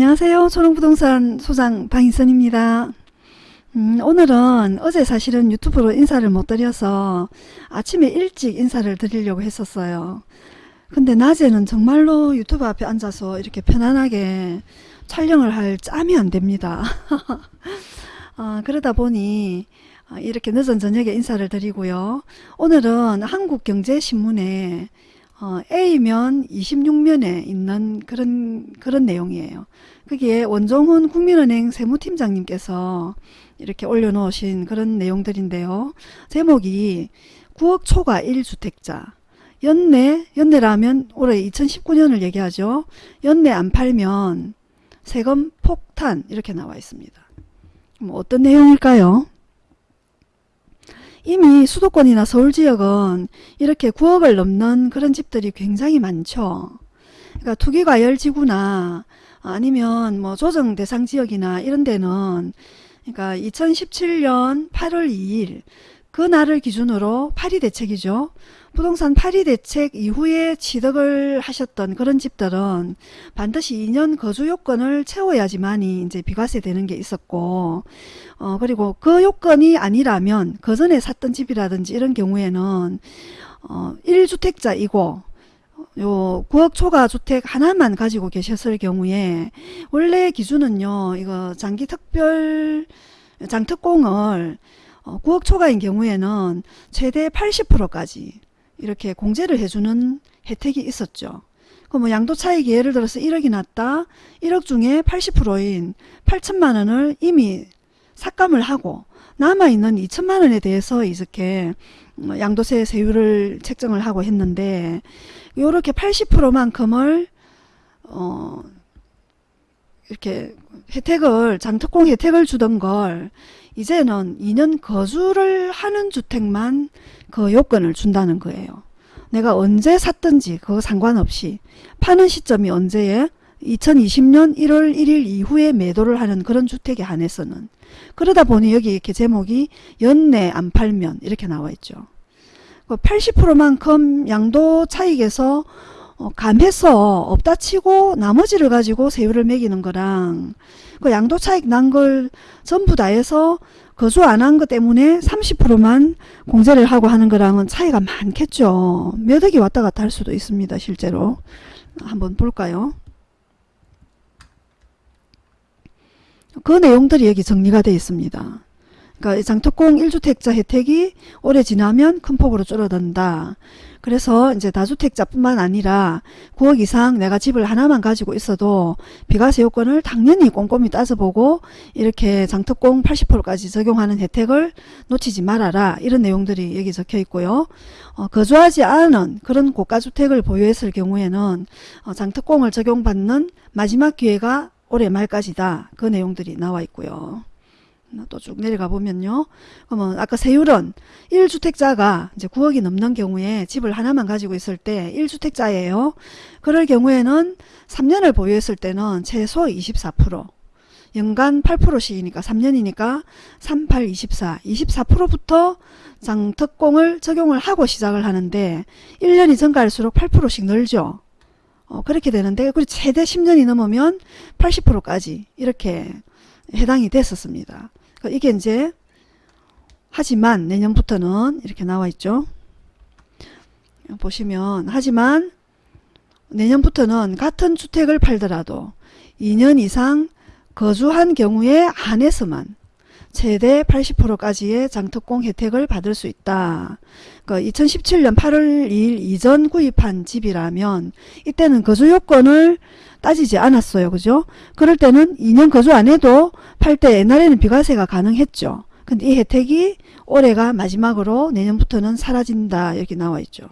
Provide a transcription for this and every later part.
안녕하세요. 초롱부동산 소장 방희선입니다. 음, 오늘은 어제 사실은 유튜브로 인사를 못 드려서 아침에 일찍 인사를 드리려고 했었어요. 근데 낮에는 정말로 유튜브 앞에 앉아서 이렇게 편안하게 촬영을 할 짬이 안 됩니다. 어, 그러다 보니 어, 이렇게 늦은 저녁에 인사를 드리고요. 오늘은 한국경제신문에 어, A면 26면에 있는 그런 그런 내용이에요. 그게 원종훈 국민은행 세무팀장님께서 이렇게 올려놓으신 그런 내용들인데요. 제목이 9억 초과 1주택자 연내, 연내라면 올해 2019년을 얘기하죠. 연내 안 팔면 세금 폭탄 이렇게 나와 있습니다. 뭐 어떤 내용일까요? 이미 수도권이나 서울 지역은 이렇게 9억을 넘는 그런 집들이 굉장히 많죠. 그러니까 투기과열지구나 아니면 뭐 조정 대상 지역이나 이런 데는 그러니까 2017년 8월 2일 그 날을 기준으로 파리 대책이죠. 부동산 파리 대책 이후에 취득을 하셨던 그런 집들은 반드시 2년 거주 요건을 채워야지만이 이제 비과세 되는 게 있었고 어 그리고 그 요건이 아니라면 그 전에 샀던 집이라든지 이런 경우에는 어 1주택자이고 요 9억 초과 주택 하나만 가지고 계셨을 경우에 원래 기준은요 이거 장기 특별 장특공을 어 9억 초과인 경우에는 최대 80%까지 이렇게 공제를 해주는 혜택이 있었죠. 그뭐 양도 차익이 예를 들어서 1억이 났다. 1억 중에 80%인 8천만 원을 이미 삭감을 하고 남아있는 2천만 원에 대해서 이렇게 뭐 양도세 세율을 책정을 하고 했는데 이렇게 80%만큼을 어 이렇게 혜택을 장특공 혜택을 주던 걸 이제는 2년 거주를 하는 주택만 그 요건을 준다는 거예요. 내가 언제 샀든지 그거 상관없이 파는 시점이 언제에 2020년 1월 1일 이후에 매도를 하는 그런 주택에 한해서는 그러다 보니 여기 이렇게 제목이 연내 안 팔면 이렇게 나와 있죠. 80%만큼 그 양도 차익에서 어, 감해서 없다 치고 나머지를 가지고 세율을 매기는 거랑 그 양도 차익 난 걸 전부 다 해서 거주 안 한 것 때문에 30%만 공제를 하고 하는 거랑은 차이가 많겠죠. 몇 억이 왔다 갔다 할 수도 있습니다. 실제로. 한번 볼까요? 그 내용들이 여기 정리가 되어 있습니다. 그러니까 장특공 1주택자 혜택이 오래 지나면 큰 폭으로 줄어든다. 그래서 이제 다주택자뿐만 아니라 9억 이상 내가 집을 하나만 가지고 있어도 비과세 요건을 당연히 꼼꼼히 따져보고 이렇게 장특공 80%까지 적용하는 혜택을 놓치지 말아라 이런 내용들이 여기 적혀 있고요. 어, 거주하지 않은 그런 고가주택을 보유했을 경우에는 어, 장특공을 적용받는 마지막 기회가 올해 말까지다 그 내용들이 나와 있고요. 또 쭉 내려가 보면요. 그러면 아까 세율은 1주택자가 이제 9억이 넘는 경우에 집을 하나만 가지고 있을 때 1주택자예요. 그럴 경우에는 3년을 보유했을 때는 최소 24% 연간 8%씩이니까 3년이니까 38, 24, 24%부터 장특공을 적용을 하고 시작을 하는데 1년이 증가할수록 8%씩 늘죠. 어, 그렇게 되는데 그리고 최대 10년이 넘으면 80%까지 이렇게 해당이 됐었습니다. 그러니까 이게 이제 하지만 내년부터는 이렇게 나와 있죠. 보시면 하지만 내년부터는 같은 주택을 팔더라도 2년 이상 거주한 경우에 한해서만 최대 80%까지의 장특공 혜택을 받을 수 있다. 그 2017년 8월 2일 이전 구입한 집이라면 이때는 거주 요건을 따지지 않았어요. 그죠? 그럴 때는 2년 거주 안 해도 팔 때 옛날에는 비과세가 가능했죠. 근데 이 혜택이 올해가 마지막으로 내년부터는 사라진다. 이렇게 나와 있죠.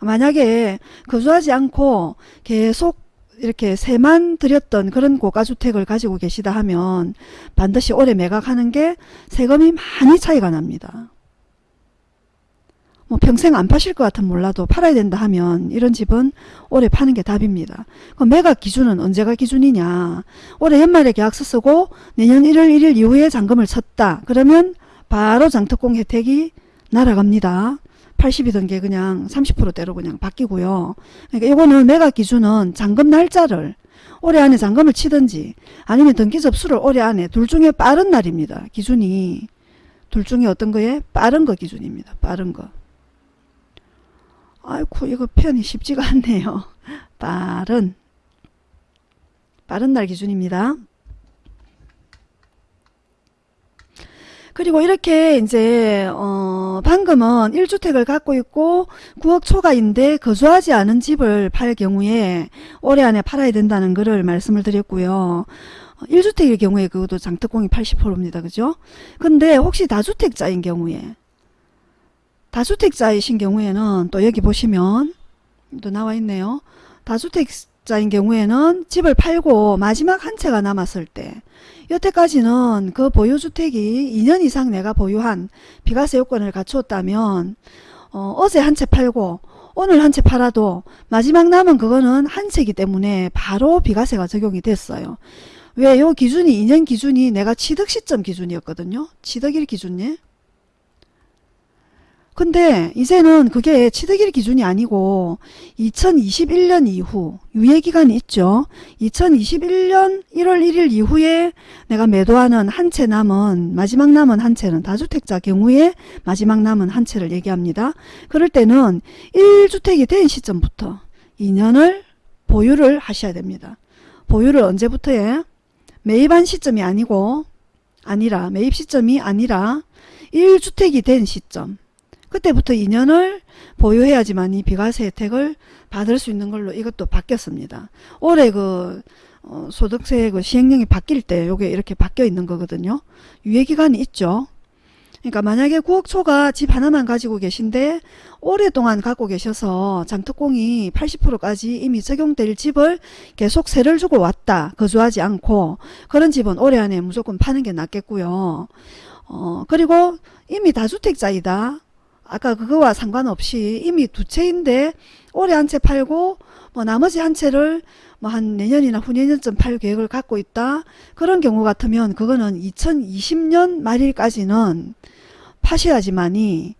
만약에 거주하지 않고 계속 이렇게 세만 들였던 그런 고가주택을 가지고 계시다 하면 반드시 올해 매각하는 게 세금이 많이 차이가 납니다. 뭐 평생 안 파실 것 같으면 몰라도 팔아야 된다 하면 이런 집은 올해 파는 게 답입니다. 그럼 매각 기준은 언제가 기준이냐. 올해 연말에 계약서 쓰고 내년 1월 1일 이후에 잔금을 쳤다. 그러면 바로 장특공 혜택이 날아갑니다. 80이던 게 그냥 30%대로 그냥 바뀌고요. 그러니까 이거는 매각 기준은 잔금 날짜를 올해 안에 잔금을 치든지 아니면 등기 접수를 올해 안에 둘 중에 빠른 날입니다. 기준이 둘 중에 어떤 거에 빠른 거 기준입니다. 빠른 거. 아이쿠 이거 표현이 쉽지가 않네요. 빠른 빠른 날 기준입니다. 그리고 이렇게 이제 어 방금은 1주택을 갖고 있고 9억 초과인데 거주하지 않은 집을 팔 경우에 올해 안에 팔아야 된다는 것을 말씀을 드렸고요. 1주택일 경우에 그것도 장특공이 80%입니다. 그죠? 근데 혹시 다주택자인 경우에 다주택자이신 경우에는 또 여기 보시면 또 나와 있네요. 다주택자인 경우에는 집을 팔고 마지막 한 채가 남았을 때 여태까지는 그 보유주택이 2년 이상 내가 보유한 비과세 요건을 갖추었다면 어, 제 한 채 팔고 오늘 한 채 팔아도 마지막 남은 그거는 한 채이기 때문에 바로 비과세가 적용이 됐어요. 왜? 요 기준이 2년 기준이 내가 취득 시점 기준이었거든요. 취득일 기준이. 근데 이제는 그게 취득일 기준이 아니고 2021년 이후 유예기간이 있죠. 2021년 1월 1일 이후에 내가 매도하는 한 채 남은 마지막 남은 한 채는 다주택자 경우에 마지막 남은 한 채를 얘기합니다. 그럴 때는 1주택이 된 시점부터 2년을 보유를 하셔야 됩니다. 보유를 언제부터에 매입한 시점이 아니고 아니라 매입 시점이 아니라 1주택이 된 시점 그때부터 2년을 보유해야지만 이 비과세 혜택을 받을 수 있는 걸로 이것도 바뀌었습니다. 올해 그 어, 소득세 그 시행령이 바뀔 때 요게 이렇게 바뀌어 있는 거거든요. 유예기간이 있죠. 그러니까 만약에 9억 초가 집 하나만 가지고 계신데 오랫동안 갖고 계셔서 장특공이 80%까지 이미 적용될 집을 계속 세를 주고 왔다. 거주하지 않고 그런 집은 올해 안에 무조건 파는 게 낫겠고요. 어, 그리고 이미 다주택자이다. 아까 그거와 상관없이 이미 두 채인데 올해 한 채 팔고 뭐 나머지 한 채를 뭐 한 내년이나 후내년쯤 팔 계획을 갖고 있다. 그런 경우 같으면 그거는 2020년 말일까지는 파셔야지만이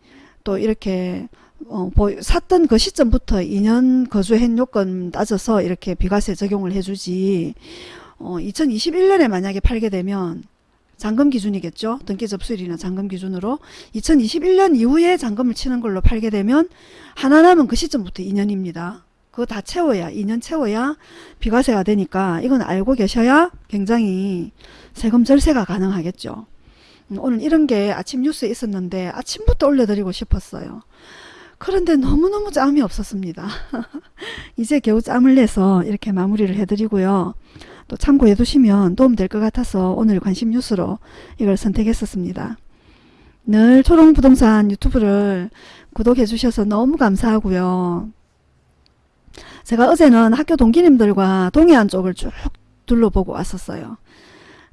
또 이렇게 어, 샀던 그 시점부터 2년 거주행 요건 따져서 이렇게 비과세 적용을 해주지 어, 2021년에 만약에 팔게 되면 잔금 기준이겠죠. 등기 접수일이나 잔금 기준으로 2021년 이후에 잔금을 치는 걸로 팔게 되면 하나 남은 그 시점부터 2년입니다. 그거 다 채워야 2년 채워야 비과세가 되니까 이건 알고 계셔야 굉장히 세금 절세가 가능하겠죠. 음, 오늘 이런 게 아침 뉴스에 있었는데 아침부터 올려드리고 싶었어요. 그런데 너무너무 짬이 없었습니다. 이제 겨우 짬을 내서 이렇게 마무리를 해드리고요. 또 참고해 두시면 도움될 것 같아서 오늘 관심 뉴스로 이걸 선택했었습니다. 늘 초롱부동산 유튜브를 구독해 주셔서 너무 감사하고요. 제가 어제는 학교 동기님들과 동해안 쪽을 쭉 둘러보고 왔었어요.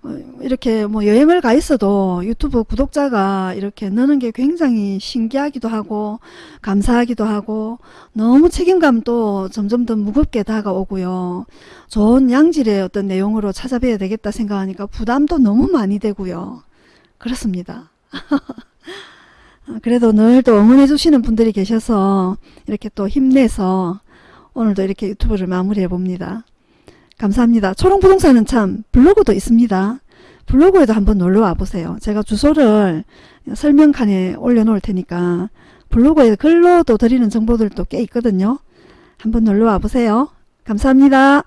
어, 이렇게 뭐 여행을 가 있어도 유튜브 구독자가 이렇게 느는 게 굉장히 신기하기도 하고 감사하기도 하고 너무 책임감도 점점 더 무겁게 다가오고요. 좋은 양질의 어떤 내용으로 찾아뵈야 되겠다 생각하니까 부담도 너무 많이 되고요. 그렇습니다. 그래도 늘 또 응원해 주시는 분들이 계셔서 이렇게 또 힘내서 오늘도 이렇게 유튜브를 마무리해 봅니다. 감사합니다. 초롱부동산은 참 블로그도 있습니다. 블로그에도 한번 놀러 와 보세요. 제가 주소를 설명칸에 올려놓을 테니까 블로그에 글로도 드리는 정보들도 꽤 있거든요. 한번 놀러 와 보세요. 감사합니다.